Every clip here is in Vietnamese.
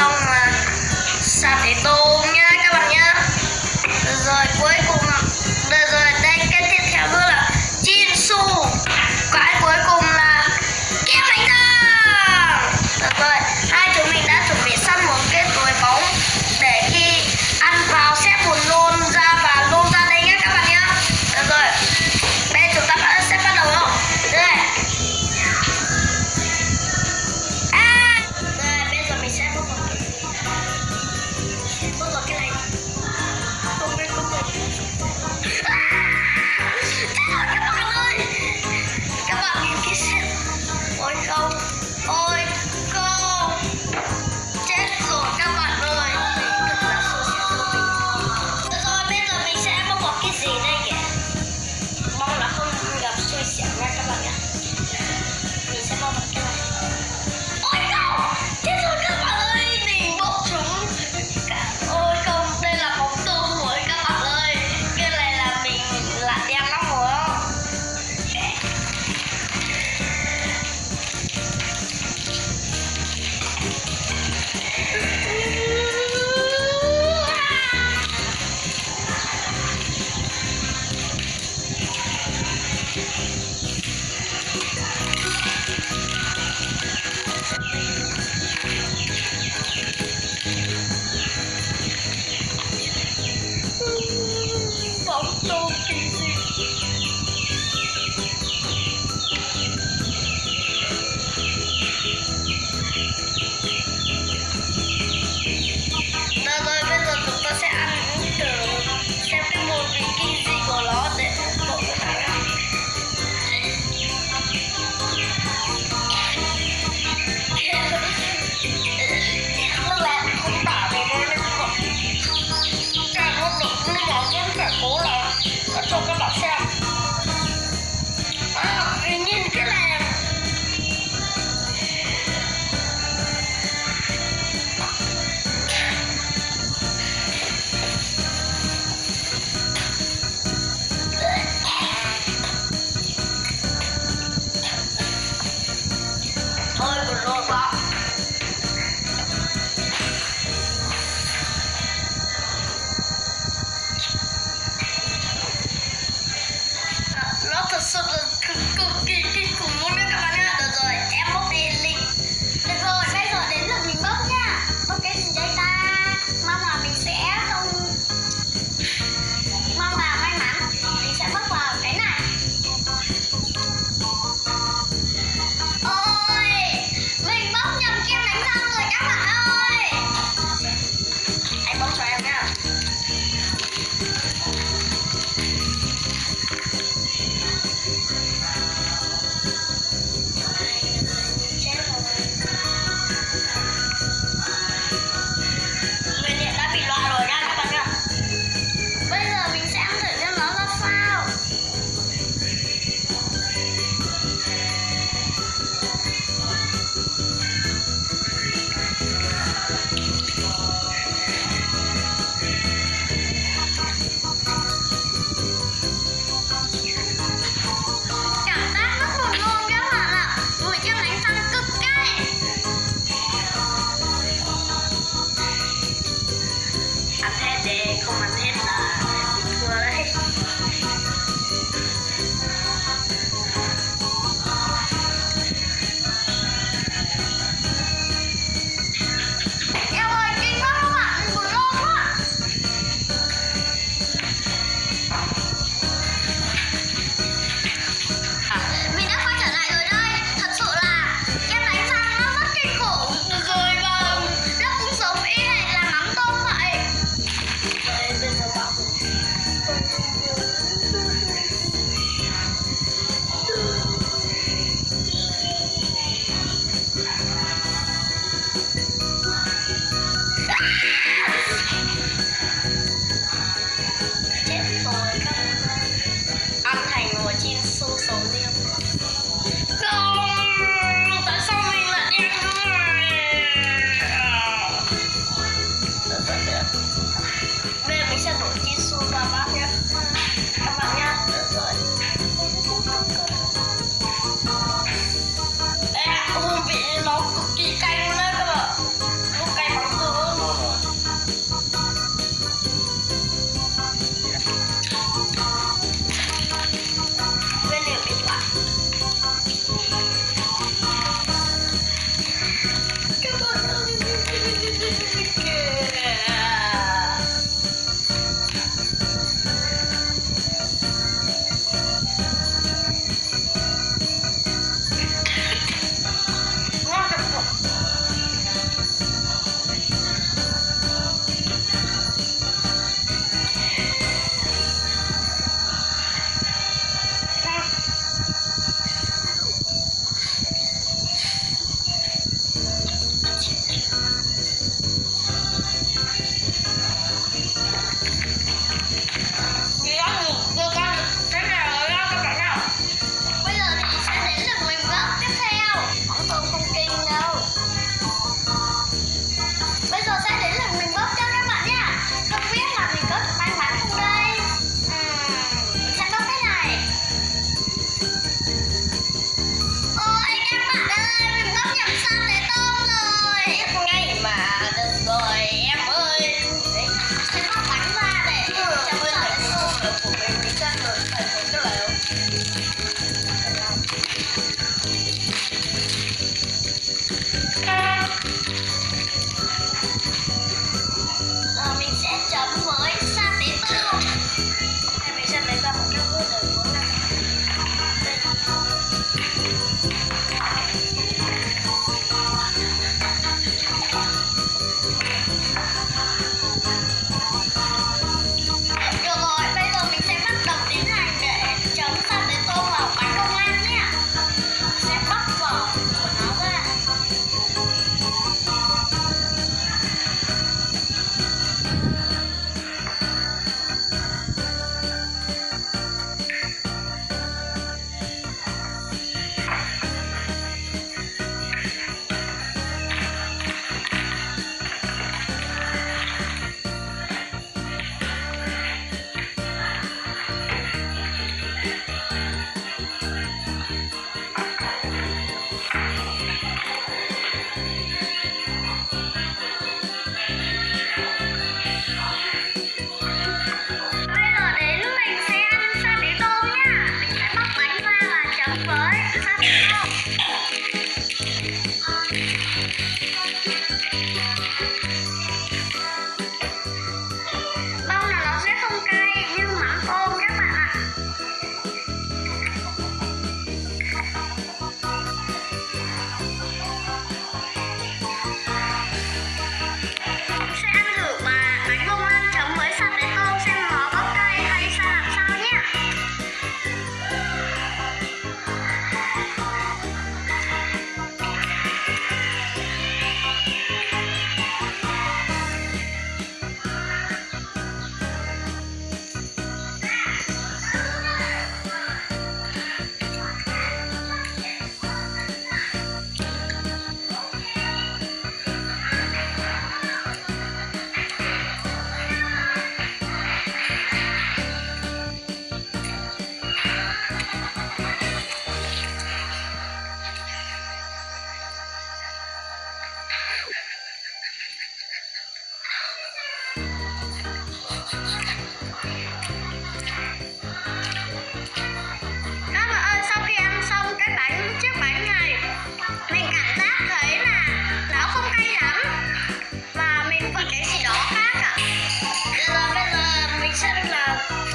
isang uh, shot ito.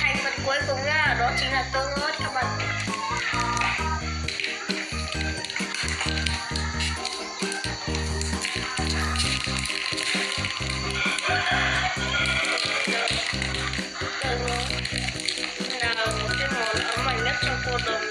thành phần cuối cùng nha, đó chính là tương ớt các bạn. Nào, cái món ấm mạnh nhất trong cuộc đời.